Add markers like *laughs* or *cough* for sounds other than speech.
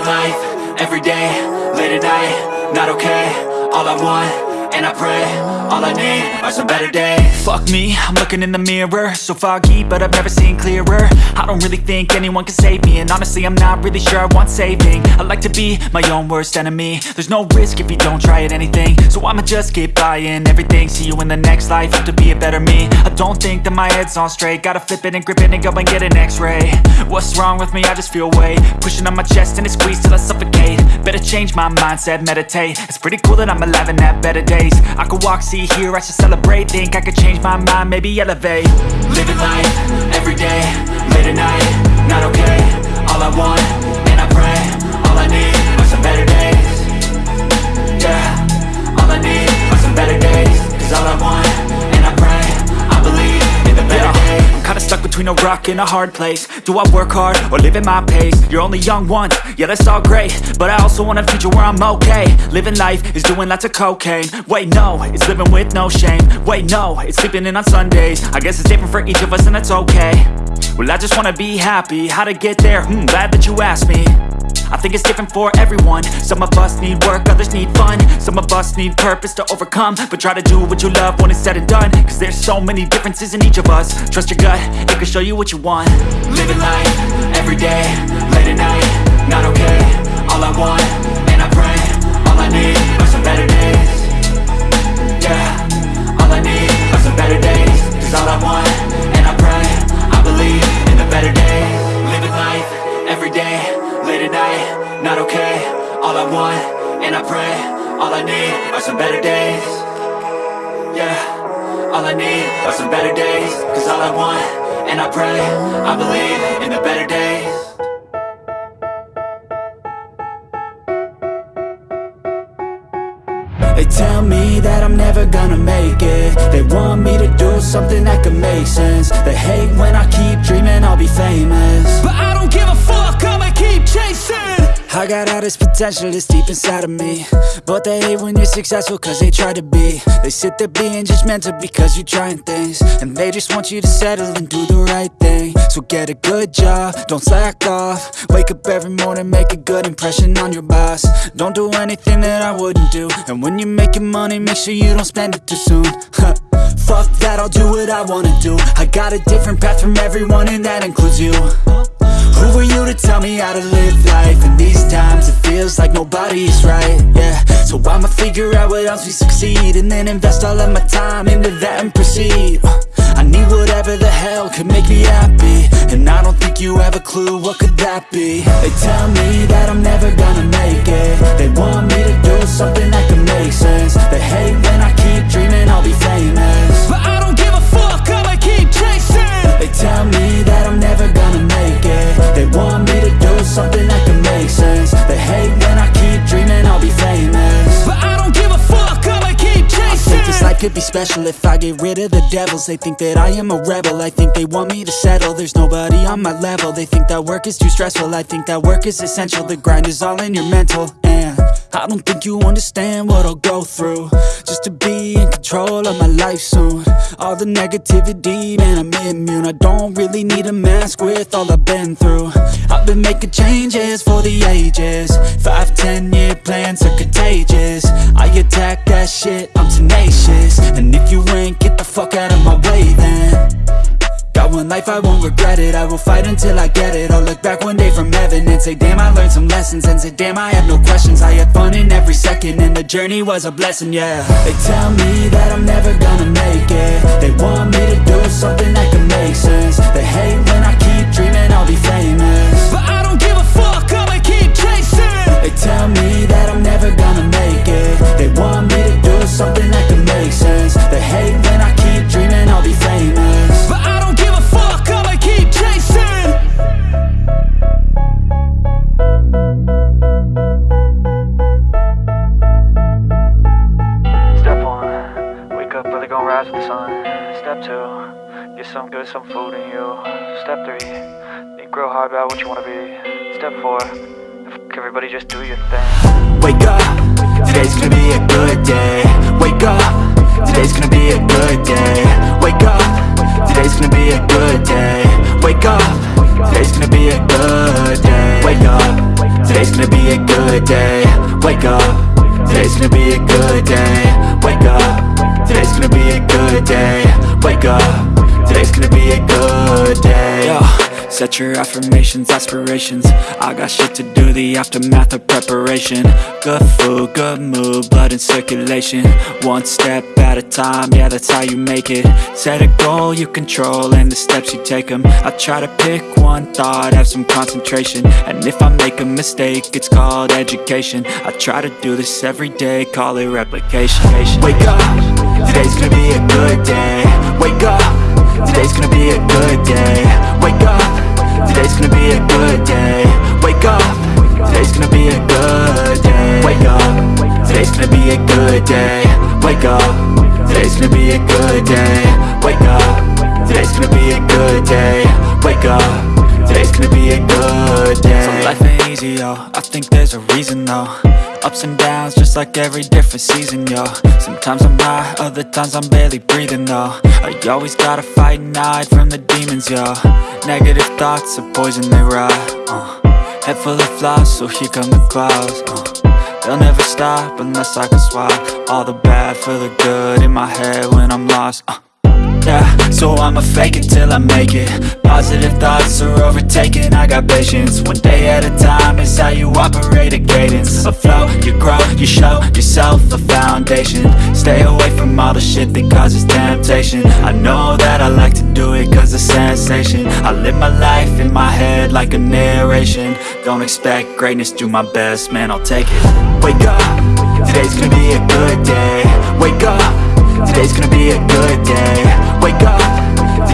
Living life, everyday, late at night, not okay. All I want, and I pray All I need are some better days. Fuck me, I'm looking in the mirror. So foggy, but I've never seen clearer. I don't really think anyone can save me. And honestly, I'm not really sure I want saving. I like to be my own worst enemy. There's no risk if you don't try at anything. So I'ma just keep buying everything. See you in the next life, have to be a better me. I don't think that my head's on straight. Gotta flip it and grip it and go and get an x-ray. What's wrong with me? I just feel weight. Pushing on my chest and it squeezes till I suffocate. Better change my mindset, meditate. It's pretty cool that I'm alive and have better days I could walk, see, hear, I should celebrate. Think I could change my mind, maybe elevate. Living life, everyday, late at night, not okay. All I want, a rock and a hard place. Do I work hard or live at my pace? You're only young once, yeah that's all great. But I also want a future where I'm okay. Living life is doing lots of cocaine. Wait no, it's living with no shame. Wait no, it's sleeping in on Sundays. I guess it's different for each of us and that's okay. Well I just wanna be happy, how to get there? Hmm, glad that you asked me I think it's different for everyone. Some of us need work, others need fun. Some of us need purpose to overcome. But try to do what you love when it's said and done. Cause there's so many differences in each of us. Trust your gut, it can show you what you want. Living life, everyday, late at night, not okay. All I want, and I pray All I need are some better days. Yeah, all I need are some better days. Cause all I want, and I pray I believe in the better days. Living life, everyday, late at night, not okay. All I want, and I pray All I need are some better days. Yeah, all I need are some better days. Cause all I want, and I pray I believe in the better days. They tell me that I'm never gonna make it. They want me to do something that could make sense. They hate when I keep dreaming I'll be famous. But I don't give a I got all this potential that's deep inside of me. But they hate when you're successful cause they try to be. They sit there being judgmental because you're trying things. And they just want you to settle and do the right thing. So get a good job, don't slack off. Wake up every morning, make a good impression on your boss. Don't do anything that I wouldn't do. And when you're making money, make sure you don't spend it too soon. *laughs* Fuck that, I'll do what I wanna do. I got a different path from everyone and that includes you who are you to tell me how to live life? In these times it feels like nobody's right, yeah. So I'ma figure out what else we succeed And then invest all of my time into that and proceed. Uh, I need whatever the hell could make me happy. And I don't think you have a clue what could that be. They tell me that I'm never gonna make it. They want me to do something that can make sense. They hate when I keep dreaming I'll be famous could be special if I get rid of the devils. They think that I am a rebel, I think they want me to settle. There's nobody on my level, they think that work is too stressful. I think that work is essential, the grind is all in your mental I don't think you understand what I'll go through. Just to be in control of my life soon. All the negativity, man I'm immune. I don't really need a mask with all I've been through. I've been making changes for the ages. Five, ten year plans are contagious. I attack that shit, I'm tenacious. And if you ain't, get the fuck out of my way then Got one life, I won't regret it. I will fight until I get it. I'll look back one day from heaven And say, damn, I learned some lessons. And say, damn, I have no questions. I had fun in every second And the journey was a blessing, yeah. They tell me that I'm never gonna make it. They want me to do something that can make sense. They hate when I keep dreaming I'll be famous. But I don't give a fuck, I'ma keep chasing. They tell me that some food in you. Step three, think real hard about what you wanna be. Step four, everybody, just do your thing. Wake up, today's gonna be a good day Wake up, today's gonna be a good day Wake up, today's gonna be a good day be a good day. Yo, set your affirmations, aspirations. I got shit to do, the aftermath of preparation. Good food, good mood, blood in circulation. One step at a time, yeah that's how you make it. Set a goal you control and the steps you take them I try to pick one thought, have some concentration. And if I make a mistake, it's called education. I try to do this every day, call it replication. Wake up, today's gonna be a good day. Wake up, today's gonna be a good day. Wake up, today's gonna be a good day. Wake up, today's gonna be a good day. Wake up, today's gonna be a good day. Wake up, today's gonna be a good day. Wake up, today's gonna be a good day. Wake up, today's gonna be a good day. So life ain't easy, yo. I think there's a reason, though Ups and downs, just like every different season, yo Sometimes I'm high, other times I'm barely breathing, though I always gotta fight and hide from the demons, yo Negative thoughts are poison, they rot, uh. Head full of flies, so here come the clouds, uh. They'll never stop unless I can swap All the bad for the good in my head when I'm lost, uh. So I'ma fake it till I make it. Positive thoughts are overtaken, I got patience. One day at a time is how you operate a cadence. A flow, you grow, you show yourself a foundation. Stay away from all the shit that causes temptation. I know that I like to do it cause it's sensation. I live my life in my head like a narration. Don't expect greatness, do my best, man I'll take it. Wake up, today's gonna be a good day. Wake up, today's gonna be a good day. Wake up,